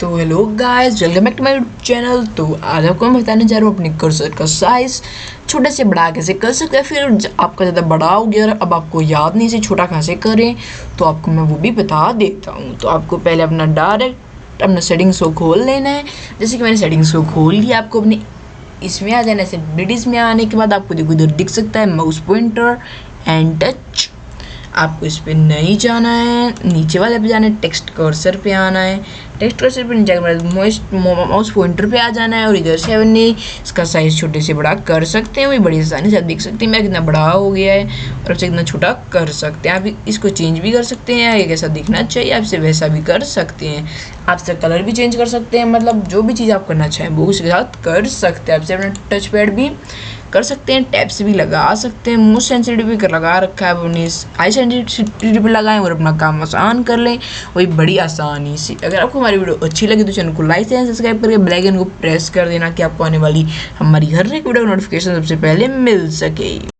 तो hello guys welcome back to my channel तो आज आपको मैं बताने जा रहा हूँ अपने कर्सर का साइज़ छोटे से बड़ा कैसे कर सकते हैं? फिर आपका ज़्यादा बड़ा हो गया अब आपको याद नहीं से छोटा कैसे करें तो आपको मैं वो भी बता देता हूँ। तो आपको पहले अपना डायरेक्ट अपना सेटिंग्स को खोल लेना है। जैसे कि मैंने सेटिंग्स को खोल लिया, आपको अपने इसमें आ जाना है सेटिंग्स में आने के बाद आपको देखो इधर दिख सकता है माउस पॉइंटर एंड टच आपको इस पर नहीं जाना है, नीचे वाले पे जाना है टेक्स्ट कर्सर पे आना है। टेक्स्ट कर्सर पे नीचे जाकर माउस पॉइंटर पे आ जाना है और इधर से हमने इसका साइज़ छोटे से बड़ा कर सकते हैं, वही बड़ी आसानी से आप देख सकते हैं मेरा कितना बड़ा हो गया है और आपसे कितना छोटा कर सकते हैं। आप इसको चेंज भी कर सकते हैं ये कैसा दिखना चाहिए, आपसे वैसा भी कर सकते हैं। आपसे कलर भी चेंज कर सकते हैं मतलब जो भी चीज़ आप करना चाहें, वो उसके साथ कर सकते हैं। आपसे अपना टच पैड भी कर सकते हैं टैप्स भी लगा सकते हैं मोस्ट सेंसिटिव भी लगा रखा है, अपनी हाई सेंसिटिविटी पर लगाएँ और अपना काम आसान कर लें। वही बड़ी आसानी से। अगर आपको हमारी वीडियो अच्छी लगी तो चैनल को लाइक एंड सब्सक्राइब करके बेलाइकन को प्रेस कर देना कि आपको आने वाली हमारी हर एक वीडियो नोटिफिकेशन सबसे पहले मिल सके।